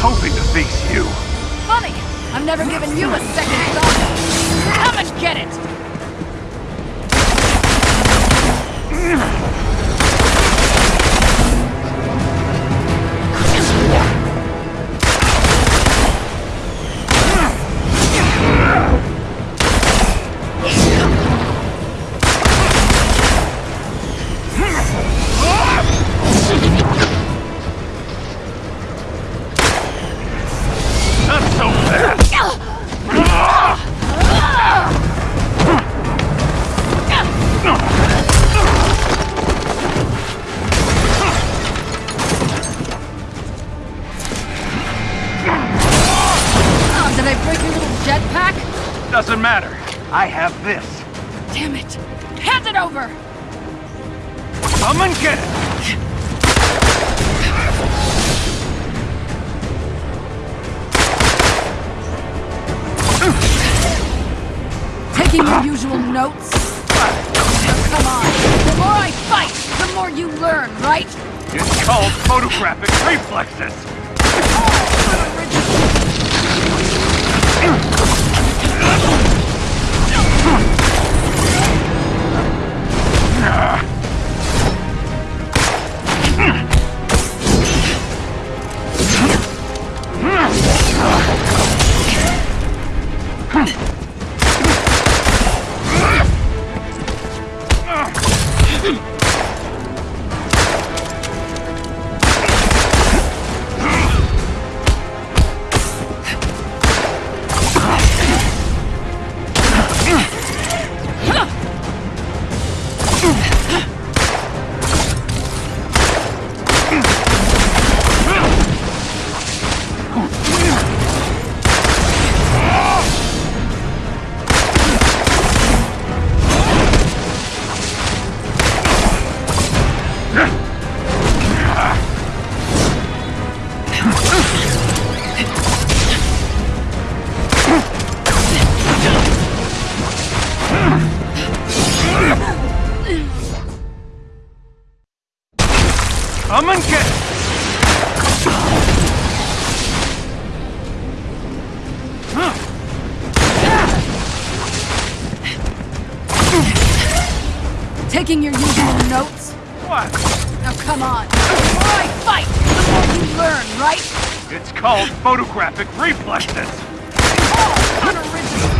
hoping to face you. Funny, I've never given you a second thought. Come and get it! Doesn't matter. I have this. Damn it! Hand it over! Come and get it! Taking your usual notes? Come on. The more I fight, the more you learn, right? It's called photographic reflexes. Come Taking your usual notes? What? Now come on. The more I fight, the more you learn, right? It's called photographic reflexes. Oh, unoriginal.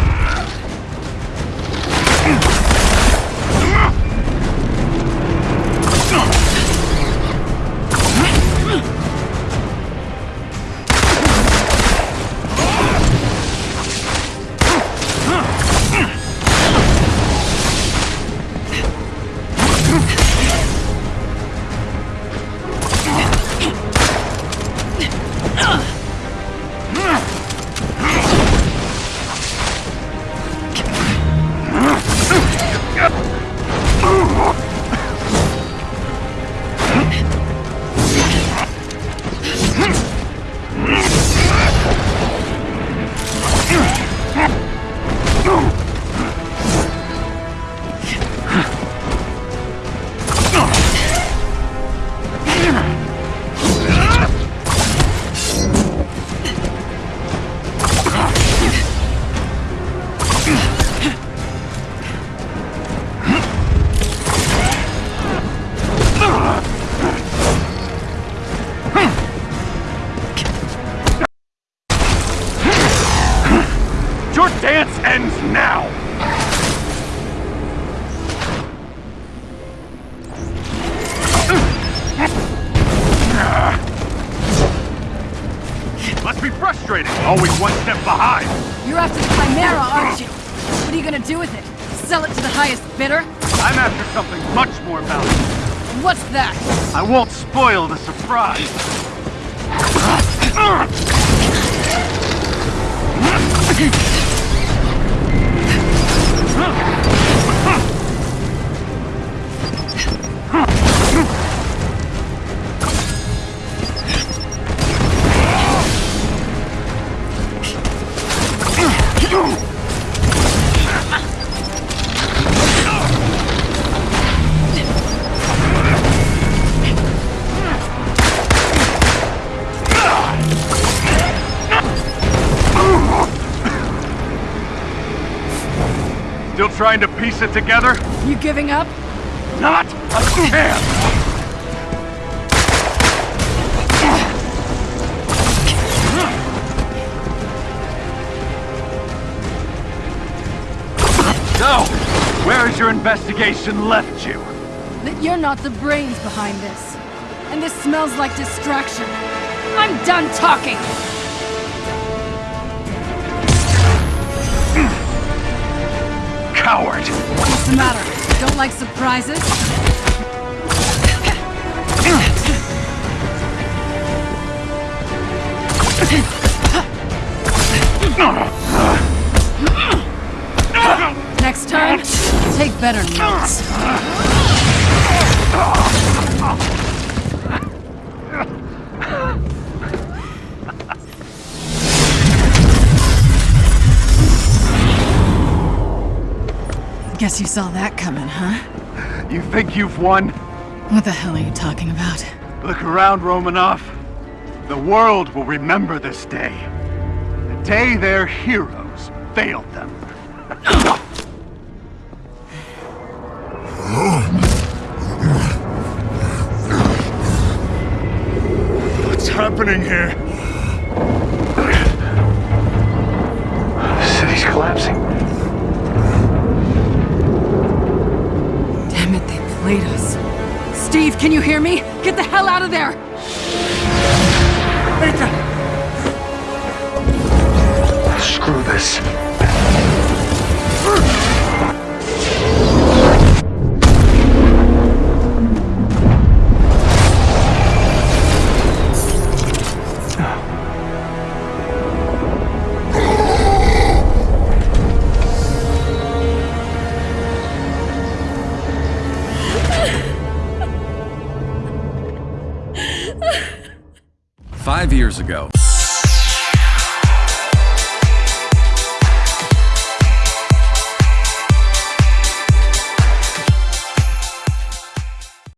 Dance ends now! Must be frustrating, always one step behind! You're after the Chimera, aren't you? What are you gonna do with it? Sell it to the highest bidder? I'm after something much more valuable. What's that? I won't spoil the surprise. trying to piece it together? You giving up? Not a chance! So, where has your investigation left you? That you're not the brains behind this. And this smells like distraction. I'm done talking! Coward! What's the matter? Don't like surprises? Next time, take better notes. Guess you saw that coming, huh? You think you've won? What the hell are you talking about? Look around, Romanoff. The world will remember this day. The day their heroes failed them. What's happening here? The city's collapsing. Damn played us. Steve, can you hear me? Get the hell out of there! Screw this. Five years ago,